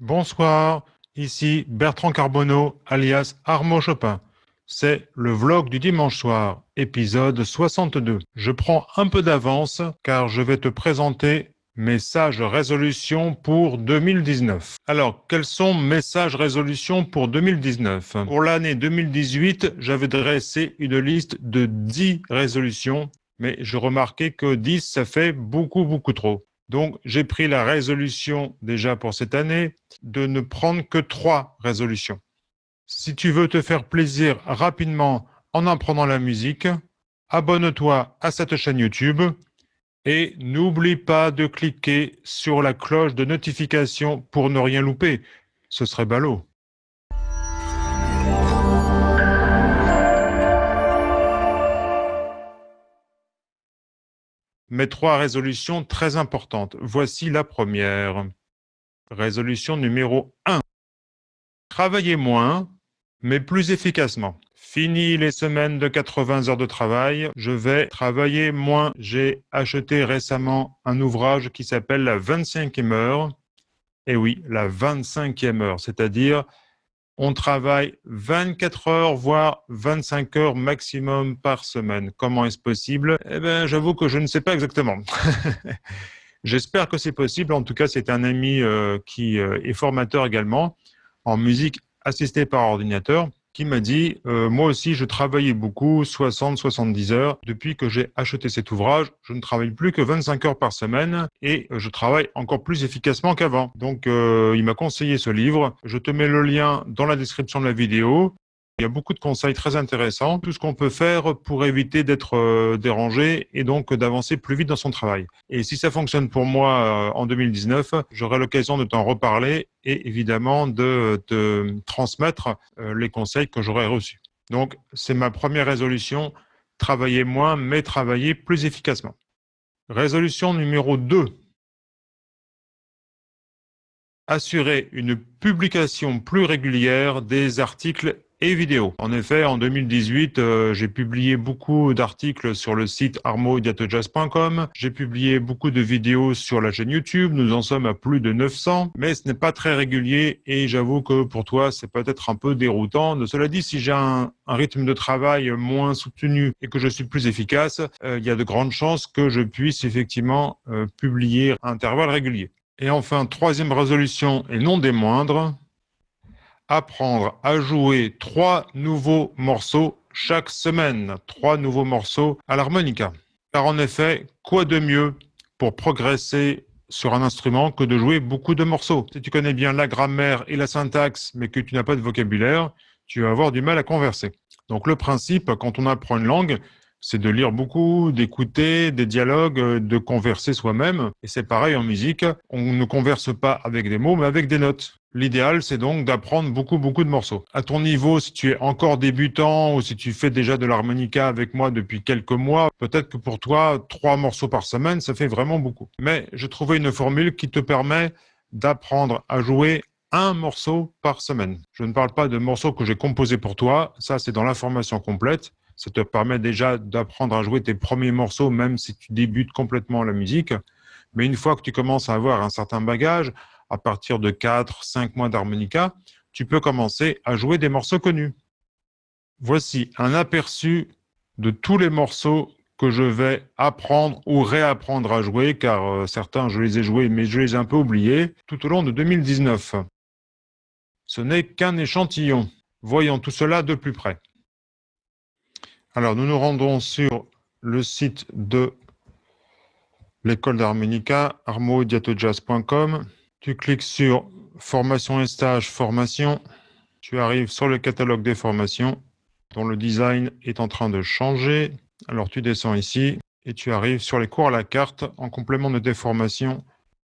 Bonsoir, ici Bertrand Carbonneau, alias Armo Chopin. C'est le vlog du dimanche soir, épisode 62. Je prends un peu d'avance car je vais te présenter mes sages résolutions pour 2019. Alors, quels sont mes sages résolutions pour 2019 Pour l'année 2018, j'avais dressé une liste de 10 résolutions, mais je remarquais que 10, ça fait beaucoup, beaucoup trop. Donc, j'ai pris la résolution déjà pour cette année de ne prendre que trois résolutions. Si tu veux te faire plaisir rapidement en apprenant la musique, abonne-toi à cette chaîne YouTube et n'oublie pas de cliquer sur la cloche de notification pour ne rien louper. Ce serait ballot. Mes trois résolutions très importantes. Voici la première. Résolution numéro 1. Travailler moins, mais plus efficacement. Fini les semaines de 80 heures de travail, je vais travailler moins. J'ai acheté récemment un ouvrage qui s'appelle La 25e heure. Et oui, la 25e heure, c'est-à-dire on travaille 24 heures, voire 25 heures maximum par semaine. Comment est-ce possible? Eh bien, j'avoue que je ne sais pas exactement. J'espère que c'est possible. En tout cas, c'est un ami euh, qui euh, est formateur également en musique assistée par ordinateur qui m'a dit euh, Moi aussi, je travaillais beaucoup, 60-70 heures. Depuis que j'ai acheté cet ouvrage, je ne travaille plus que 25 heures par semaine et je travaille encore plus efficacement qu'avant. Donc, euh, il m'a conseillé ce livre. Je te mets le lien dans la description de la vidéo. Il y a beaucoup de conseils très intéressants, tout ce qu'on peut faire pour éviter d'être euh, dérangé et donc d'avancer plus vite dans son travail. Et si ça fonctionne pour moi euh, en 2019, j'aurai l'occasion de t'en reparler et évidemment de te transmettre euh, les conseils que j'aurai reçus. Donc, c'est ma première résolution, travailler moins mais travailler plus efficacement. Résolution numéro 2. Assurer une publication plus régulière des articles et vidéo. En effet, en 2018, euh, j'ai publié beaucoup d'articles sur le site armodiatojazz.com. J'ai publié beaucoup de vidéos sur la chaîne YouTube. Nous en sommes à plus de 900, mais ce n'est pas très régulier et j'avoue que pour toi, c'est peut-être un peu déroutant. De cela dit, si j'ai un, rythme de travail moins soutenu et que je suis plus efficace, euh, il y a de grandes chances que je puisse effectivement euh, publier à intervalles réguliers. Et enfin, troisième résolution et non des moindres, apprendre à jouer trois nouveaux morceaux chaque semaine, trois nouveaux morceaux à l'harmonica. Car en effet, quoi de mieux pour progresser sur un instrument que de jouer beaucoup de morceaux? Si tu connais bien la grammaire et la syntaxe, mais que tu n'as pas de vocabulaire, tu vas avoir du mal à converser. Donc le principe, quand on apprend une langue, c'est de lire beaucoup, d'écouter des dialogues, de converser soi-même. Et c'est pareil en musique, on ne converse pas avec des mots, mais avec des notes. L'idéal, c'est donc d'apprendre beaucoup, beaucoup de morceaux. À ton niveau, si tu es encore débutant ou si tu fais déjà de l'harmonica avec moi depuis quelques mois, peut-être que pour toi, trois morceaux par semaine, ça fait vraiment beaucoup. Mais j'ai trouvé une formule qui te permet d'apprendre à jouer un morceau par semaine. Je ne parle pas de morceaux que j'ai composés pour toi, ça c'est dans l'information complète. Ça te permet déjà d'apprendre à jouer tes premiers morceaux, même si tu débutes complètement la musique. Mais une fois que tu commences à avoir un certain bagage, à partir de 4, 5 mois d'harmonica, tu peux commencer à jouer des morceaux connus. Voici un aperçu de tous les morceaux que je vais apprendre ou réapprendre à jouer, car euh, certains, je les ai joués, mais je les ai un peu oubliés, tout au long de 2019. Ce n'est qu'un échantillon. Voyons tout cela de plus près. Alors, nous nous rendons sur le site de l'école d'harmonica, armodiatojazz.com. Tu cliques sur Formation et stage, formation. Tu arrives sur le catalogue des formations dont le design est en train de changer. Alors tu descends ici et tu arrives sur les cours à la carte en complément de tes formations.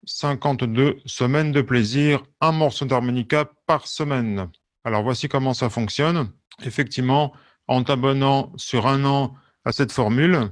52 semaines de plaisir, un morceau d'harmonica par semaine. Alors voici comment ça fonctionne. Effectivement, en t'abonnant sur un an à cette formule,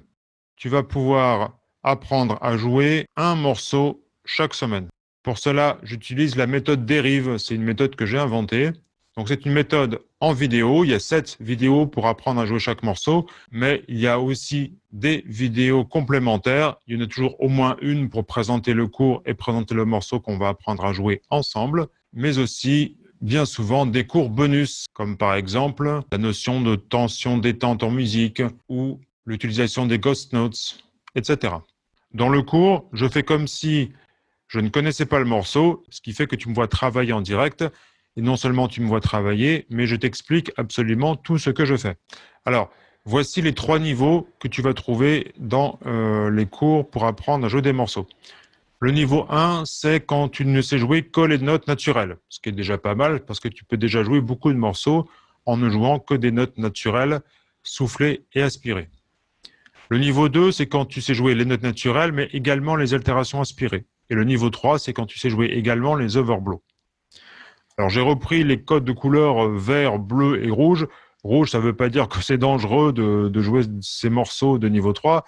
tu vas pouvoir apprendre à jouer un morceau chaque semaine. Pour cela, j'utilise la méthode dérive. C'est une méthode que j'ai inventée. Donc, c'est une méthode en vidéo. Il y a sept vidéos pour apprendre à jouer chaque morceau, mais il y a aussi des vidéos complémentaires. Il y en a toujours au moins une pour présenter le cours et présenter le morceau qu'on va apprendre à jouer ensemble. mais aussi bien souvent des cours bonus, comme par exemple la notion de tension détente en musique ou l'utilisation des ghost notes, etc. Dans le cours, je fais comme si je ne connaissais pas le morceau, ce qui fait que tu me vois travailler en direct. Et non seulement tu me vois travailler, mais je t'explique absolument tout ce que je fais. Alors, voici les trois niveaux que tu vas trouver dans euh, les cours pour apprendre à jouer des morceaux. Le niveau 1, c'est quand tu ne sais jouer que les notes naturelles, ce qui est déjà pas mal parce que tu peux déjà jouer beaucoup de morceaux en ne jouant que des notes naturelles, soufflées et aspirées. Le niveau 2, c'est quand tu sais jouer les notes naturelles, mais également les altérations aspirées. Et le niveau 3, c'est quand tu sais jouer également les overblows. Alors j'ai repris les codes de couleurs vert, bleu et rouge. Rouge, ça ne veut pas dire que c'est dangereux de, jouer ces morceaux de niveau 3,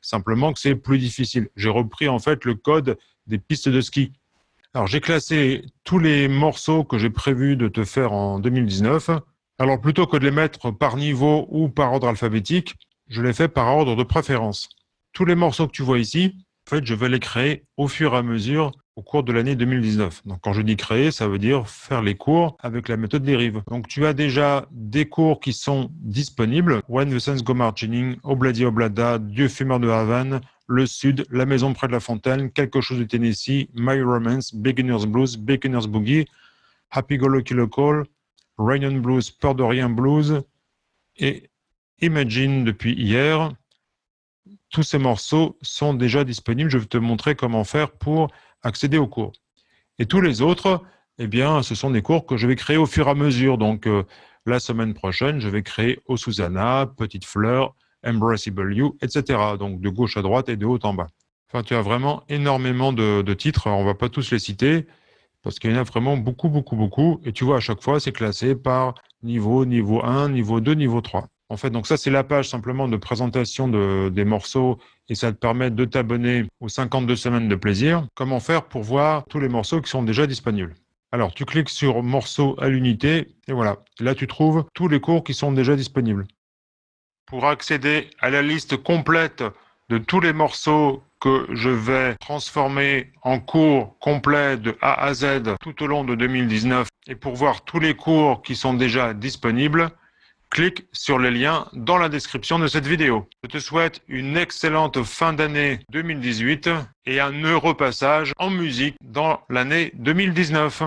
simplement que c'est plus difficile. J'ai repris en fait le code des pistes de ski. Alors j'ai classé tous les morceaux que j'ai prévu de te faire en 2019. Alors plutôt que de les mettre par niveau ou par ordre alphabétique, je les fais par ordre de préférence. Tous les morceaux que tu vois ici, en fait, je vais les créer au fur et à mesure au cours de l'année 2019. Donc, quand je dis créer, ça veut dire faire les cours avec la méthode dérive. Donc, tu as déjà des cours qui sont disponibles. When the Suns Go Marching, Obladi Oblada, Dieu fumeur de Havane, Le Sud, La Maison près de la Fontaine, Quelque chose de Tennessee, My Romance, Beginner's Blues, Beginner's Boogie, Happy Go Lucky Local, Rain on Blues, Peur de Rien Blues et Imagine depuis hier tous ces morceaux sont déjà disponibles. Je vais te montrer comment faire pour accéder aux cours. Et tous les autres, eh bien, ce sont des cours que je vais créer au fur et à mesure. Donc, euh, la semaine prochaine, je vais créer au Susanna, Petite Fleur, Embraceable You, etc. Donc, de gauche à droite et de haut en bas. Enfin, tu as vraiment énormément de, de titres. On ne va pas tous les citer parce qu'il y en a vraiment beaucoup, beaucoup, beaucoup. Et tu vois, à chaque fois, c'est classé par niveau, niveau 1, niveau 2, niveau 3. En fait, donc ça, c'est la page simplement de présentation des morceaux et ça te permet de t'abonner aux 52 semaines de plaisir. Comment faire pour voir tous les morceaux qui sont déjà disponibles? Alors, tu cliques sur morceaux à l'unité et voilà. Là, tu trouves tous les cours qui sont déjà disponibles. Pour accéder à la liste complète de tous les morceaux que je vais transformer en cours complets de A à Z tout au long de 2019 et pour voir tous les cours qui sont déjà disponibles, clique sur les liens dans la description de cette vidéo. Je te souhaite une excellente fin d'année 2018 et un heureux passage en musique dans l'année 2019.